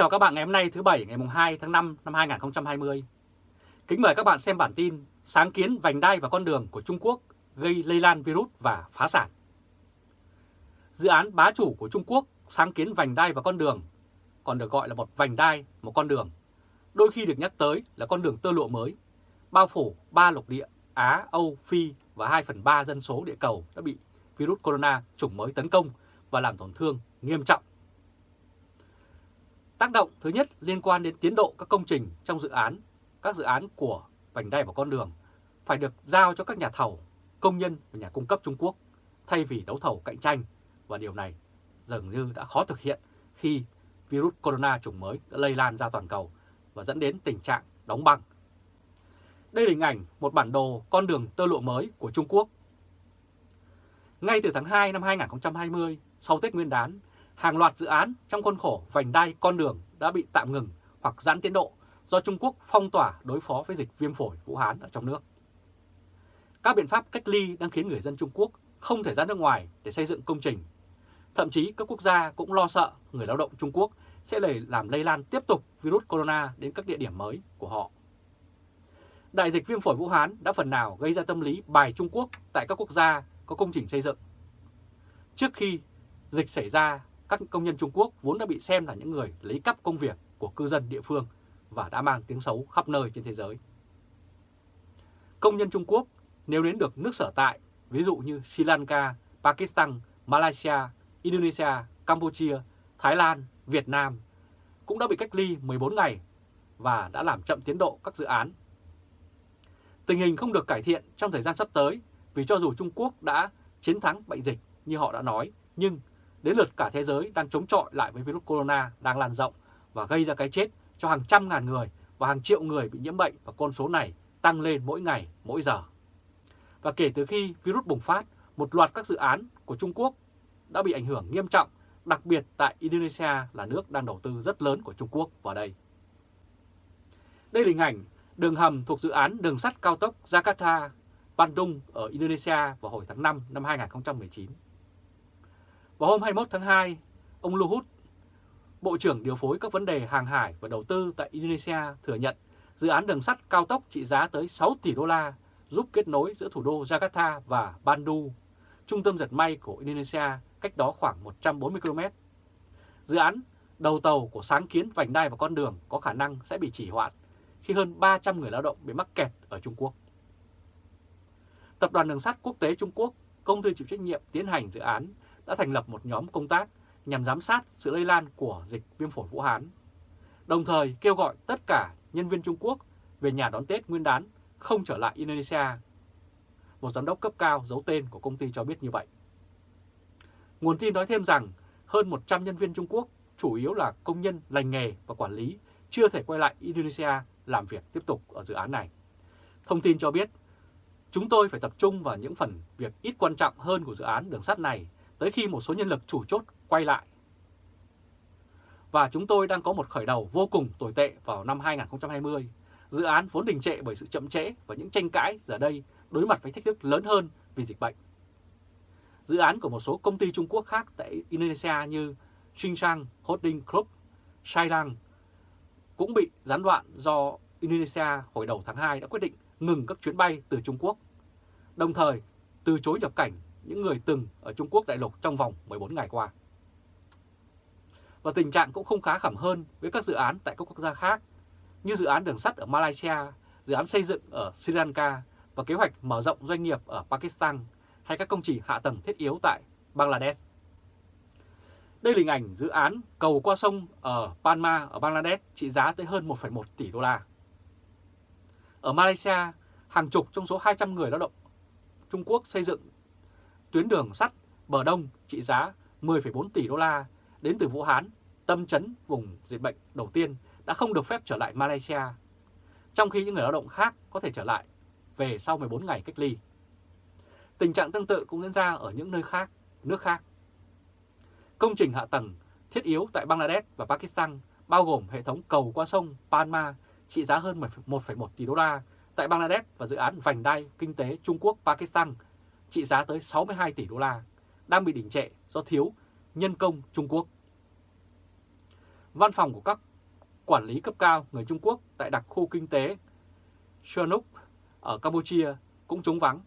chào các bạn ngày hôm nay thứ Bảy ngày 2 tháng 5 năm 2020. Kính mời các bạn xem bản tin Sáng kiến vành đai và con đường của Trung Quốc gây lây lan virus và phá sản. Dự án bá chủ của Trung Quốc sáng kiến vành đai và con đường, còn được gọi là một vành đai, một con đường, đôi khi được nhắc tới là con đường tơ lụa mới, bao phủ ba lục địa Á, Âu, Phi và 2 phần 3 dân số địa cầu đã bị virus corona chủng mới tấn công và làm tổn thương nghiêm trọng. Tác động thứ nhất liên quan đến tiến độ các công trình trong dự án, các dự án của vành đai và con đường phải được giao cho các nhà thầu, công nhân và nhà cung cấp Trung Quốc thay vì đấu thầu cạnh tranh và điều này dường như đã khó thực hiện khi virus corona chủng mới đã lây lan ra toàn cầu và dẫn đến tình trạng đóng băng. Đây là hình ảnh một bản đồ con đường tơ lụa mới của Trung Quốc. Ngay từ tháng 2 năm 2020, sau Tết Nguyên đán, hàng loạt dự án trong khuôn khổ vành đai con đường đã bị tạm ngừng hoặc giãn tiến độ do Trung Quốc phong tỏa đối phó với dịch viêm phổi Vũ Hán ở trong nước. Các biện pháp cách ly đang khiến người dân Trung Quốc không thể ra nước ngoài để xây dựng công trình. Thậm chí các quốc gia cũng lo sợ người lao động Trung Quốc sẽ lây làm lây lan tiếp tục virus corona đến các địa điểm mới của họ. Đại dịch viêm phổi Vũ Hán đã phần nào gây ra tâm lý bài Trung Quốc tại các quốc gia có công trình xây dựng. Trước khi dịch xảy ra, các công nhân Trung Quốc vốn đã bị xem là những người lấy cắp công việc của cư dân địa phương và đã mang tiếng xấu khắp nơi trên thế giới. Công nhân Trung Quốc nếu đến được nước sở tại, ví dụ như Sri Lanka, Pakistan, Malaysia, Indonesia, Campuchia, Thái Lan, Việt Nam, cũng đã bị cách ly 14 ngày và đã làm chậm tiến độ các dự án. Tình hình không được cải thiện trong thời gian sắp tới vì cho dù Trung Quốc đã chiến thắng bệnh dịch như họ đã nói, nhưng đến lượt cả thế giới đang chống chọi lại với virus corona đang lan rộng và gây ra cái chết cho hàng trăm ngàn người và hàng triệu người bị nhiễm bệnh và con số này tăng lên mỗi ngày, mỗi giờ. Và kể từ khi virus bùng phát, một loạt các dự án của Trung Quốc đã bị ảnh hưởng nghiêm trọng, đặc biệt tại Indonesia là nước đang đầu tư rất lớn của Trung Quốc vào đây. Đây là hình ảnh đường hầm thuộc dự án đường sắt cao tốc Jakarta, Bandung ở Indonesia vào hồi tháng 5 năm 2019. Vào hôm 21 tháng 2, ông Luhut, Bộ trưởng điều phối các vấn đề hàng hải và đầu tư tại Indonesia thừa nhận dự án đường sắt cao tốc trị giá tới 6 tỷ đô la giúp kết nối giữa thủ đô Jakarta và Bandung, trung tâm giật may của Indonesia cách đó khoảng 140 km. Dự án đầu tàu của sáng kiến vành đai và con đường có khả năng sẽ bị chỉ hoãn khi hơn 300 người lao động bị mắc kẹt ở Trung Quốc. Tập đoàn Đường sắt Quốc tế Trung Quốc, công ty chịu trách nhiệm tiến hành dự án, đã thành lập một nhóm công tác nhằm giám sát sự lây lan của dịch viêm phổi Vũ Hán, đồng thời kêu gọi tất cả nhân viên Trung Quốc về nhà đón Tết Nguyên đán không trở lại Indonesia. Một giám đốc cấp cao giấu tên của công ty cho biết như vậy. Nguồn tin nói thêm rằng hơn 100 nhân viên Trung Quốc, chủ yếu là công nhân lành nghề và quản lý, chưa thể quay lại Indonesia làm việc tiếp tục ở dự án này. Thông tin cho biết, chúng tôi phải tập trung vào những phần việc ít quan trọng hơn của dự án đường sắt này tới khi một số nhân lực chủ chốt quay lại. Và chúng tôi đang có một khởi đầu vô cùng tồi tệ vào năm 2020. Dự án vốn đình trệ bởi sự chậm trễ và những tranh cãi giờ đây đối mặt với thách thức lớn hơn vì dịch bệnh. Dự án của một số công ty Trung Quốc khác tại Indonesia như Tsingshan Holding Group, Shailang cũng bị gián đoạn do Indonesia hồi đầu tháng 2 đã quyết định ngừng các chuyến bay từ Trung Quốc, đồng thời từ chối nhập cảnh những người từng ở Trung Quốc đại lục trong vòng 14 ngày qua. Và tình trạng cũng không khá khẩm hơn với các dự án tại các quốc gia khác, như dự án đường sắt ở Malaysia, dự án xây dựng ở Sri Lanka và kế hoạch mở rộng doanh nghiệp ở Pakistan hay các công trình hạ tầng thiết yếu tại Bangladesh. Đây là hình ảnh dự án cầu qua sông ở Panma ở Bangladesh trị giá tới hơn 1,1 tỷ đô la. Ở Malaysia, hàng chục trong số 200 người lao động Trung Quốc xây dựng tuyến đường sắt bờ đông trị giá 10,4 tỷ đô la đến từ Vũ Hán, tâm chấn vùng dịch bệnh đầu tiên đã không được phép trở lại Malaysia, trong khi những người lao động khác có thể trở lại về sau 14 ngày cách ly. Tình trạng tương tự cũng diễn ra ở những nơi khác, nước khác. Công trình hạ tầng thiết yếu tại Bangladesh và Pakistan bao gồm hệ thống cầu qua sông Panma trị giá hơn 1,1 tỷ đô la tại Bangladesh và dự án vành đai kinh tế Trung Quốc-Pakistan trị giá tới 62 tỷ đô la đang bị đình trệ do thiếu nhân công Trung Quốc. Văn phòng của các quản lý cấp cao người Trung Quốc tại đặc khu kinh tế Sihanouk ở Campuchia cũng trống vắng.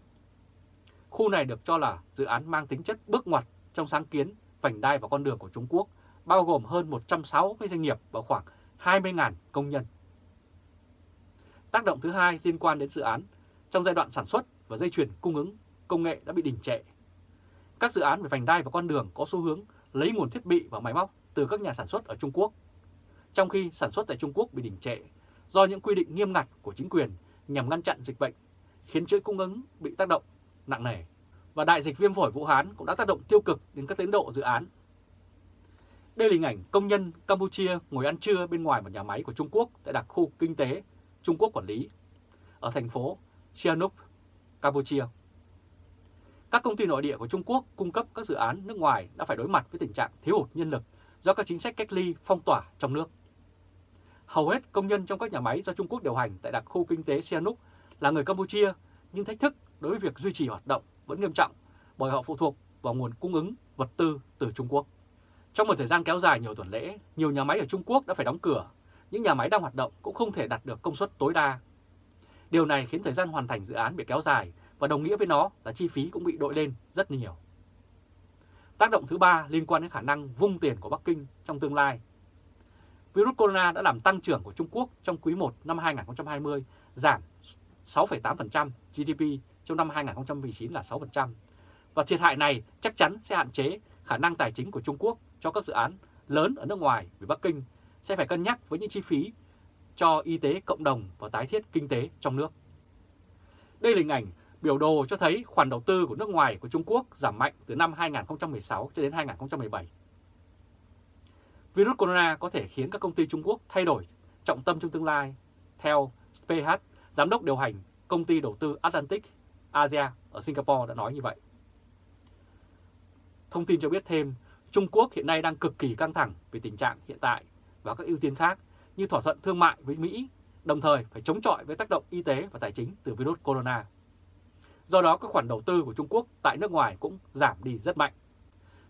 Khu này được cho là dự án mang tính chất bước ngoặt trong sáng kiến vành đai và con đường của Trung Quốc, bao gồm hơn 160 doanh nghiệp và khoảng 20.000 công nhân. Tác động thứ hai liên quan đến dự án, trong giai đoạn sản xuất và dây chuyền cung ứng, công nghệ đã bị đình trệ. Các dự án về vành đai và con đường có xu hướng lấy nguồn thiết bị và máy móc từ các nhà sản xuất ở Trung Quốc, trong khi sản xuất tại Trung Quốc bị đình trệ do những quy định nghiêm ngặt của chính quyền nhằm ngăn chặn dịch bệnh, khiến chuỗi cung ứng bị tác động nặng nề. Và đại dịch viêm phổi Vũ Hán cũng đã tác động tiêu cực đến các tiến độ dự án. Đây là hình ảnh công nhân Campuchia ngồi ăn trưa bên ngoài một nhà máy của Trung Quốc tại đặc khu kinh tế Trung Quốc quản lý ở thành phố Sihanouk, Campuchia. Các công ty nội địa của Trung Quốc cung cấp các dự án nước ngoài đã phải đối mặt với tình trạng thiếu hụt nhân lực do các chính sách cách ly phong tỏa trong nước. Hầu hết công nhân trong các nhà máy do Trung Quốc điều hành tại đặc khu kinh tế Sihanouk là người Campuchia, nhưng thách thức đối với việc duy trì hoạt động vẫn nghiêm trọng bởi họ phụ thuộc vào nguồn cung ứng vật tư từ Trung Quốc. Trong một thời gian kéo dài nhiều tuần lễ, nhiều nhà máy ở Trung Quốc đã phải đóng cửa, những nhà máy đang hoạt động cũng không thể đạt được công suất tối đa. Điều này khiến thời gian hoàn thành dự án bị kéo dài và đồng nghĩa với nó là chi phí cũng bị đội lên rất nhiều. Tác động thứ ba liên quan đến khả năng vung tiền của Bắc Kinh trong tương lai. Virus corona đã làm tăng trưởng của Trung Quốc trong quý 1 năm 2020 giảm 6,8% GDP trong năm 2019 là 6%. Và thiệt hại này chắc chắn sẽ hạn chế khả năng tài chính của Trung Quốc cho các dự án lớn ở nước ngoài vì Bắc Kinh sẽ phải cân nhắc với những chi phí cho y tế cộng đồng và tái thiết kinh tế trong nước. Đây là hình ảnh biểu đồ cho thấy khoản đầu tư của nước ngoài của Trung Quốc giảm mạnh từ năm 2016 cho đến 2017. Virus corona có thể khiến các công ty Trung Quốc thay đổi trọng tâm trong tương lai. Theo ph giám đốc điều hành công ty đầu tư Atlantic Asia ở Singapore đã nói như vậy. Thông tin cho biết thêm, Trung Quốc hiện nay đang cực kỳ căng thẳng về tình trạng hiện tại và các ưu tiên khác như thỏa thuận thương mại với Mỹ, đồng thời phải chống chọi với tác động y tế và tài chính từ virus corona. Do đó các khoản đầu tư của Trung Quốc tại nước ngoài cũng giảm đi rất mạnh.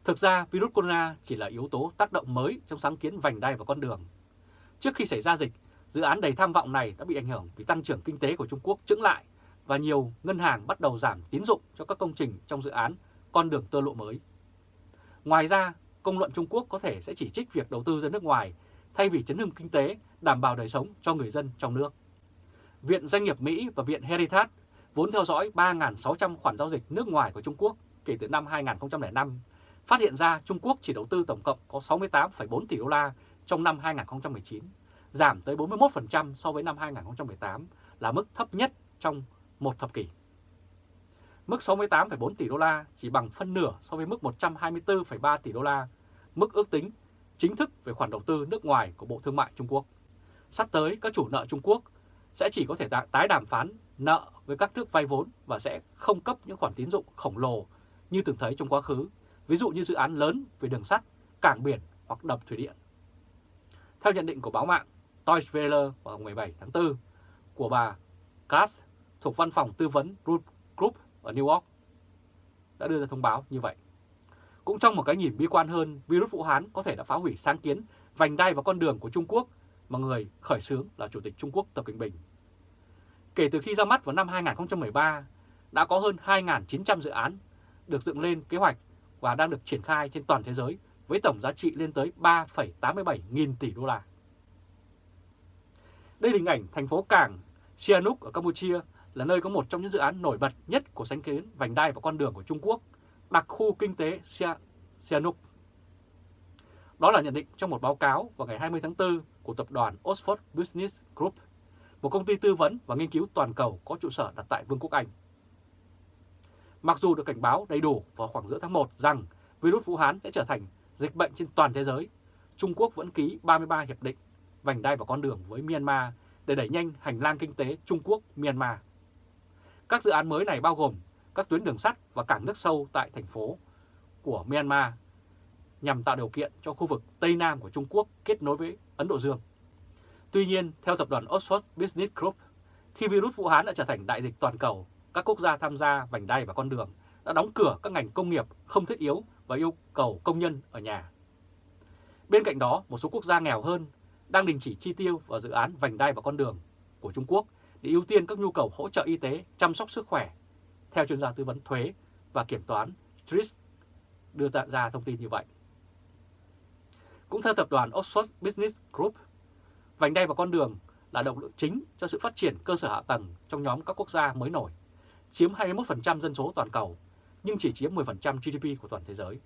Thực ra virus corona chỉ là yếu tố tác động mới trong sáng kiến vành đai và con đường. Trước khi xảy ra dịch, dự án đầy tham vọng này đã bị ảnh hưởng vì tăng trưởng kinh tế của Trung Quốc chững lại và nhiều ngân hàng bắt đầu giảm tín dụng cho các công trình trong dự án con đường tơ lộ mới. Ngoài ra, công luận Trung Quốc có thể sẽ chỉ trích việc đầu tư ra nước ngoài thay vì chấn hưng kinh tế, đảm bảo đời sống cho người dân trong nước. Viện Doanh nghiệp Mỹ và Viện Heritage vốn theo dõi 3.600 khoản giao dịch nước ngoài của Trung Quốc kể từ năm 2005, phát hiện ra Trung Quốc chỉ đầu tư tổng cộng có 68,4 tỷ đô la trong năm 2019, giảm tới 41% so với năm 2018 là mức thấp nhất trong một thập kỷ. Mức 68,4 tỷ đô la chỉ bằng phân nửa so với mức 124,3 tỷ đô la, mức ước tính chính thức về khoản đầu tư nước ngoài của Bộ Thương mại Trung Quốc. Sắp tới, các chủ nợ Trung Quốc sẽ chỉ có thể tái đàm phán nợ với các nước vay vốn và sẽ không cấp những khoản tín dụng khổng lồ như từng thấy trong quá khứ, ví dụ như dự án lớn về đường sắt, cảng biển hoặc đập thủy điện. Theo nhận định của báo mạng Deutsche Welle vào ngày 17 tháng 4 của bà Kass thuộc văn phòng tư vấn Root Group ở New York đã đưa ra thông báo như vậy. Cũng trong một cái nhìn bi quan hơn, virus Vũ Hán có thể đã phá hủy sáng kiến vành đai và con đường của Trung Quốc mà người khởi xướng là Chủ tịch Trung Quốc Tập Cận Bình. Kể từ khi ra mắt vào năm 2013, đã có hơn 2.900 dự án được dựng lên kế hoạch và đang được triển khai trên toàn thế giới với tổng giá trị lên tới 3,87 nghìn tỷ đô la. Đây là hình ảnh thành phố cảng Sihanouk ở Campuchia là nơi có một trong những dự án nổi bật nhất của sáng kiến vành đai và con đường của Trung Quốc, đặc khu kinh tế Sihanouk. Đó là nhận định trong một báo cáo vào ngày 20 tháng 4 của tập đoàn Oxford Business Group, một công ty tư vấn và nghiên cứu toàn cầu có trụ sở đặt tại Vương quốc Anh. Mặc dù được cảnh báo đầy đủ vào khoảng giữa tháng 1 rằng virus Vũ Hán sẽ trở thành dịch bệnh trên toàn thế giới, Trung Quốc vẫn ký 33 hiệp định vành đai và con đường với Myanmar để đẩy nhanh hành lang kinh tế Trung Quốc-Myanmar. Các dự án mới này bao gồm các tuyến đường sắt và cảng nước sâu tại thành phố của Myanmar nhằm tạo điều kiện cho khu vực Tây Nam của Trung Quốc kết nối với Ấn Độ Dương. Tuy nhiên, theo tập đoàn Oxford Business Group, khi virus Vũ Hán đã trở thành đại dịch toàn cầu, các quốc gia tham gia vành đai và con đường đã đóng cửa các ngành công nghiệp không thiết yếu và yêu cầu công nhân ở nhà. Bên cạnh đó, một số quốc gia nghèo hơn đang đình chỉ chi tiêu vào dự án vành đai và con đường của Trung Quốc để ưu tiên các nhu cầu hỗ trợ y tế, chăm sóc sức khỏe, theo chuyên gia tư vấn thuế và kiểm toán Tris đưa ra thông tin như vậy. Cũng theo tập đoàn Oxford Business Group, vành đai và con đường là động lực chính cho sự phát triển cơ sở hạ tầng trong nhóm các quốc gia mới nổi, chiếm 21% dân số toàn cầu, nhưng chỉ chiếm 10% GDP của toàn thế giới.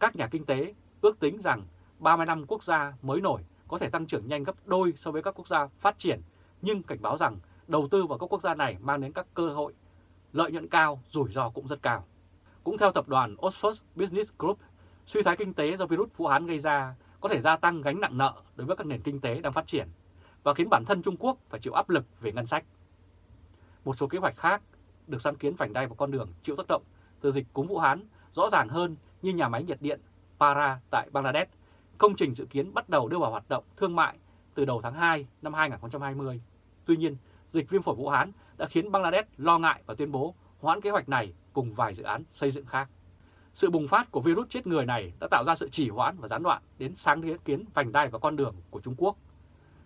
Các nhà kinh tế ước tính rằng 30 năm quốc gia mới nổi có thể tăng trưởng nhanh gấp đôi so với các quốc gia phát triển, nhưng cảnh báo rằng đầu tư vào các quốc gia này mang đến các cơ hội lợi nhuận cao, rủi ro cũng rất cao. Cũng theo tập đoàn Oxford Business Group, suy thoái kinh tế do virus Vũ Hán gây ra có thể gia tăng gánh nặng nợ đối với các nền kinh tế đang phát triển và khiến bản thân Trung Quốc phải chịu áp lực về ngân sách. Một số kế hoạch khác được sáng kiến vành đai vào con đường chịu tác động từ dịch cúm Vũ Hán rõ ràng hơn như nhà máy nhiệt điện Para tại Bangladesh, công trình dự kiến bắt đầu đưa vào hoạt động thương mại từ đầu tháng 2 năm 2020. Tuy nhiên, dịch viêm phổi Vũ Hán đã khiến Bangladesh lo ngại và tuyên bố hoãn kế hoạch này cùng vài dự án xây dựng khác. Sự bùng phát của virus chết người này đã tạo ra sự chỉ hoãn và gián đoạn đến sáng kiến vành đai và con đường của Trung Quốc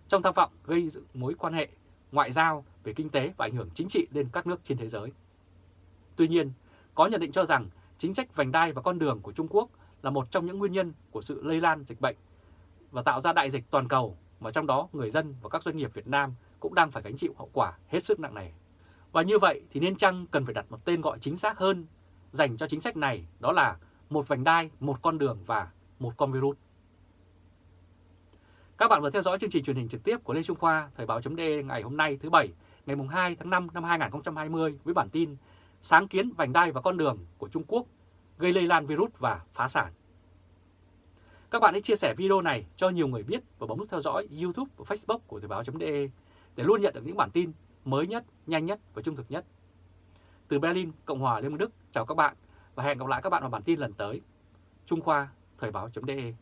trong tham vọng gây dựng mối quan hệ ngoại giao về kinh tế và ảnh hưởng chính trị lên các nước trên thế giới. Tuy nhiên, có nhận định cho rằng chính sách vành đai và con đường của Trung Quốc là một trong những nguyên nhân của sự lây lan dịch bệnh và tạo ra đại dịch toàn cầu mà trong đó người dân và các doanh nghiệp Việt Nam cũng đang phải gánh chịu hậu quả hết sức nặng nề. Và như vậy thì nên chăng cần phải đặt một tên gọi chính xác hơn dành cho chính sách này đó là một vành đai, một con đường và một con virus. Các bạn vừa theo dõi chương trình truyền hình trực tiếp của Lê Trung Khoa Thời báo.de ngày hôm nay thứ Bảy ngày 2 tháng 5 năm 2020 với bản tin Sáng kiến vành đai và con đường của Trung Quốc gây lây lan virus và phá sản. Các bạn hãy chia sẻ video này cho nhiều người biết và bấm nút theo dõi YouTube và Facebook của Thời báo.de để luôn nhận được những bản tin mới nhất, nhanh nhất và trung thực nhất. Từ Berlin, Cộng hòa Liên bang Đức, chào các bạn và hẹn gặp lại các bạn vào bản tin lần tới. Trung Khoa, Thời báo.de